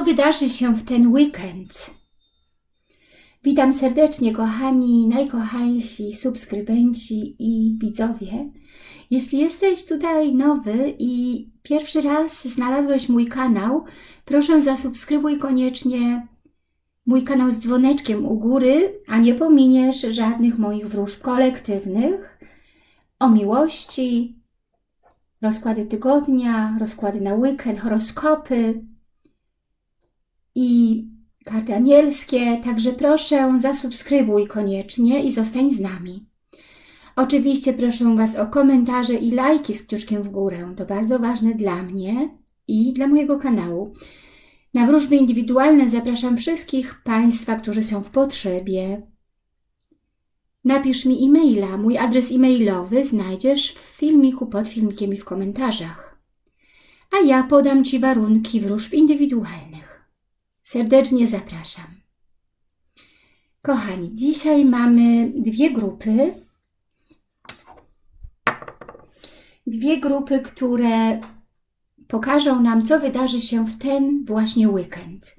co wydarzy się w ten weekend. Witam serdecznie, kochani, najkochańsi subskrybenci i widzowie. Jeśli jesteś tutaj nowy i pierwszy raz znalazłeś mój kanał, proszę zasubskrybuj koniecznie mój kanał z dzwoneczkiem u góry, a nie pominiesz żadnych moich wróżb kolektywnych o miłości, rozkłady tygodnia, rozkłady na weekend, horoskopy i karty anielskie, także proszę zasubskrybuj koniecznie i zostań z nami. Oczywiście proszę Was o komentarze i lajki z kciuczkiem w górę. To bardzo ważne dla mnie i dla mojego kanału. Na wróżby indywidualne zapraszam wszystkich Państwa, którzy są w potrzebie. Napisz mi e-maila. Mój adres e-mailowy znajdziesz w filmiku pod filmikiem i w komentarzach. A ja podam Ci warunki wróżb indywidualnych. Serdecznie zapraszam. Kochani, dzisiaj mamy dwie grupy. Dwie grupy, które pokażą nam, co wydarzy się w ten właśnie weekend.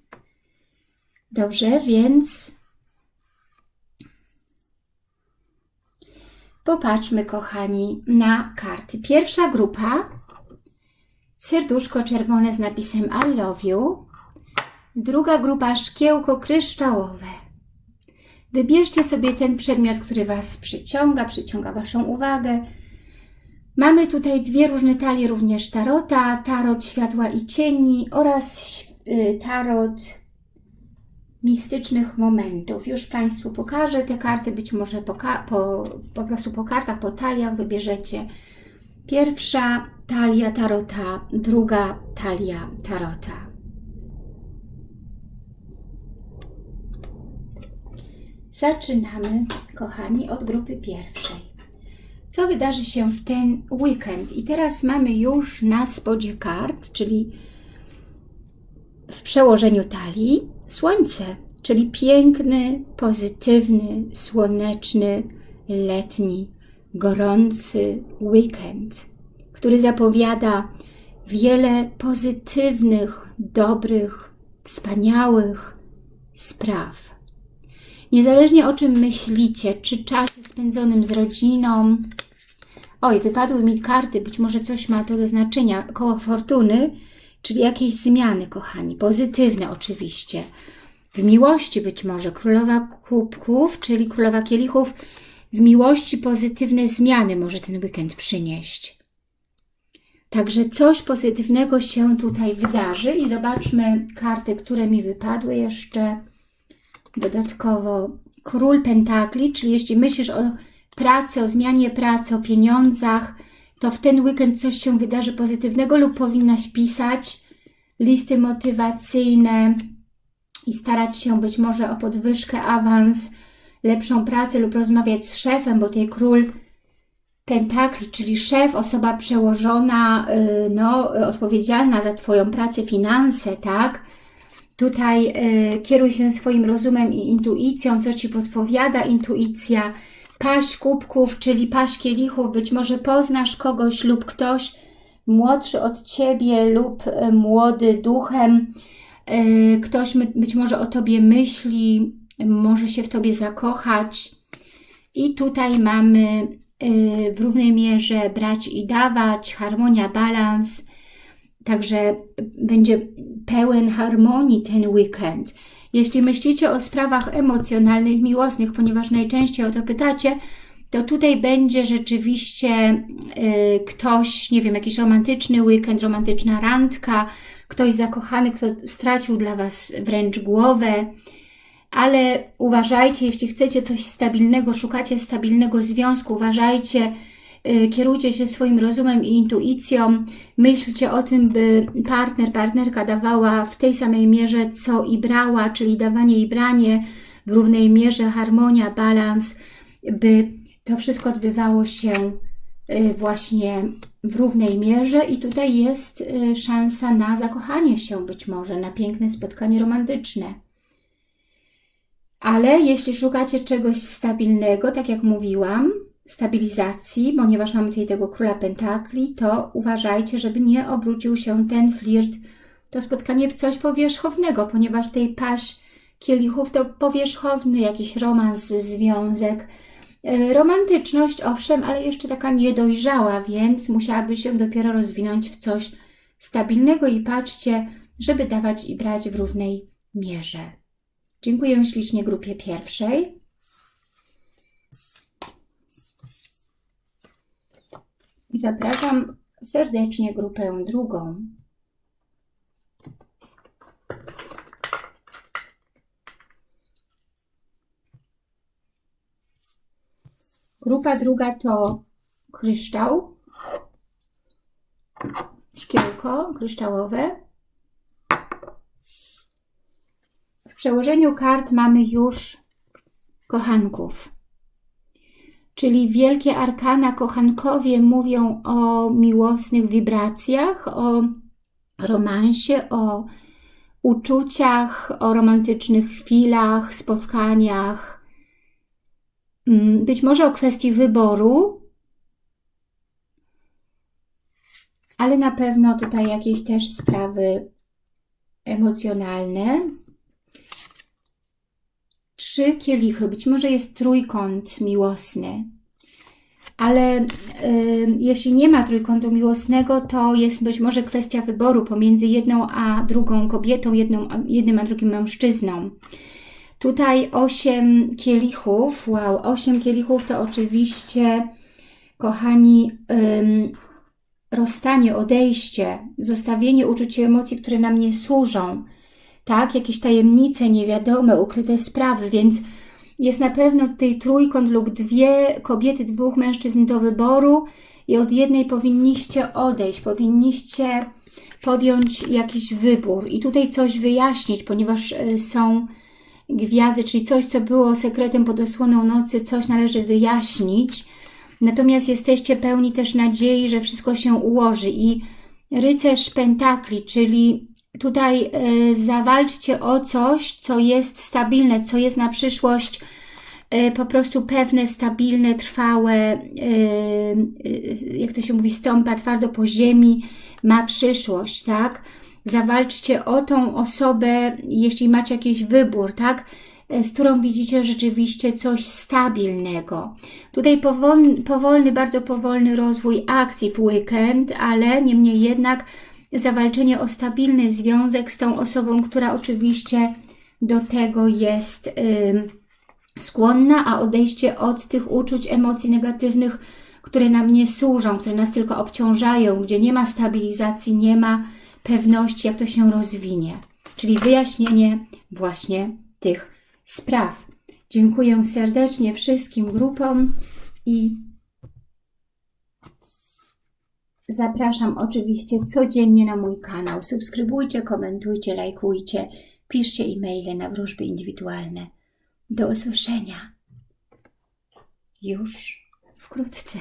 Dobrze, więc popatrzmy, kochani, na karty. Pierwsza grupa, serduszko czerwone z napisem I love you. Druga grupa, szkiełko kryształowe. Wybierzcie sobie ten przedmiot, który Was przyciąga, przyciąga Waszą uwagę Mamy tutaj dwie różne talie również tarota, tarot światła i cieni oraz y, tarot mistycznych momentów. Już Państwu pokażę te karty, być może po, po, po prostu po kartach, po taliach wybierzecie. Pierwsza talia tarota, druga talia tarota. Zaczynamy, kochani, od grupy pierwszej co wydarzy się w ten weekend. I teraz mamy już na spodzie kart, czyli w przełożeniu talii słońce, czyli piękny, pozytywny, słoneczny, letni, gorący weekend, który zapowiada wiele pozytywnych, dobrych, wspaniałych spraw. Niezależnie o czym myślicie, czy czasie spędzonym z rodziną, Oj, wypadły mi karty, być może coś ma to do znaczenia. Koło fortuny, czyli jakieś zmiany, kochani, pozytywne oczywiście. W miłości być może królowa kubków, czyli królowa kielichów, w miłości pozytywne zmiany może ten weekend przynieść. Także coś pozytywnego się tutaj wydarzy i zobaczmy karty, które mi wypadły jeszcze. Dodatkowo król pentakli, czyli jeśli myślisz o pracy, o zmianie pracy, o pieniądzach, to w ten weekend coś się wydarzy pozytywnego lub powinnaś pisać listy motywacyjne i starać się być może o podwyżkę, awans, lepszą pracę lub rozmawiać z szefem, bo tutaj król pentakli, czyli szef, osoba przełożona, y, no, odpowiedzialna za Twoją pracę, finanse, tak? Tutaj y, kieruj się swoim rozumem i intuicją, co Ci podpowiada intuicja, paść kubków, czyli paść kielichów, być może poznasz kogoś lub ktoś młodszy od Ciebie lub e, młody duchem, e, ktoś być może o Tobie myśli, może się w Tobie zakochać. I tutaj mamy w równej mierze brać i dawać, harmonia, balans, także będzie pełen harmonii ten weekend. Jeśli myślicie o sprawach emocjonalnych, miłosnych, ponieważ najczęściej o to pytacie, to tutaj będzie rzeczywiście y, ktoś, nie wiem, jakiś romantyczny weekend, romantyczna randka, ktoś zakochany, kto stracił dla Was wręcz głowę, ale uważajcie, jeśli chcecie coś stabilnego, szukacie stabilnego związku, uważajcie, kierujcie się swoim rozumem i intuicją, myślcie o tym, by partner, partnerka dawała w tej samej mierze, co i brała, czyli dawanie i branie w równej mierze, harmonia, balans, by to wszystko odbywało się y, właśnie w równej mierze i tutaj jest y, szansa na zakochanie się być może, na piękne spotkanie romantyczne. Ale jeśli szukacie czegoś stabilnego, tak jak mówiłam, stabilizacji, ponieważ mamy tutaj tego króla pentakli, to uważajcie, żeby nie obrócił się ten flirt to spotkanie w coś powierzchownego, ponieważ tutaj paść kielichów to powierzchowny jakiś romans, związek, E, Romantyczność, owszem, ale jeszcze taka niedojrzała, więc musiałaby się dopiero rozwinąć w coś stabilnego i patrzcie, żeby dawać i brać w równej mierze. Dziękuję ślicznie grupie pierwszej. I zapraszam serdecznie grupę drugą. Grupa druga to kryształ, szkiełko kryształowe. W przełożeniu kart mamy już kochanków. Czyli wielkie arkana kochankowie mówią o miłosnych wibracjach, o romansie, o uczuciach, o romantycznych chwilach, spotkaniach, Mm, być może o kwestii wyboru, ale na pewno tutaj jakieś też sprawy emocjonalne. Trzy kielichy, być może jest trójkąt miłosny, ale y, jeśli nie ma trójkątu miłosnego, to jest być może kwestia wyboru pomiędzy jedną a drugą kobietą, jedną, jednym a drugim mężczyzną. Tutaj osiem kielichów, wow, osiem kielichów to oczywiście, kochani, ym, rozstanie, odejście, zostawienie uczuć i emocji, które nam nie służą, tak, jakieś tajemnice niewiadome, ukryte sprawy, więc jest na pewno tutaj trójkąt lub dwie kobiety, dwóch mężczyzn do wyboru i od jednej powinniście odejść, powinniście podjąć jakiś wybór i tutaj coś wyjaśnić, ponieważ y, są gwiazdy, czyli coś, co było sekretem pod osłoną nocy, coś należy wyjaśnić. Natomiast jesteście pełni też nadziei, że wszystko się ułoży i rycerz pentakli, czyli tutaj y, zawalczcie o coś, co jest stabilne, co jest na przyszłość y, po prostu pewne, stabilne, trwałe, y, jak to się mówi, stąpa twardo po ziemi, ma przyszłość, tak? zawalczcie o tą osobę, jeśli macie jakiś wybór, tak? E, z którą widzicie rzeczywiście coś stabilnego. Tutaj powolny, powolny, bardzo powolny rozwój akcji w weekend, ale niemniej jednak zawalczenie o stabilny związek z tą osobą, która oczywiście do tego jest skłonna, a odejście od tych uczuć, emocji negatywnych, które nam nie służą, które nas tylko obciążają, gdzie nie ma stabilizacji, nie ma pewności, jak to się rozwinie. Czyli wyjaśnienie właśnie tych spraw. Dziękuję serdecznie wszystkim grupom i zapraszam oczywiście codziennie na mój kanał. Subskrybujcie, komentujcie, lajkujcie, piszcie e-maile na wróżby indywidualne. Do usłyszenia już wkrótce.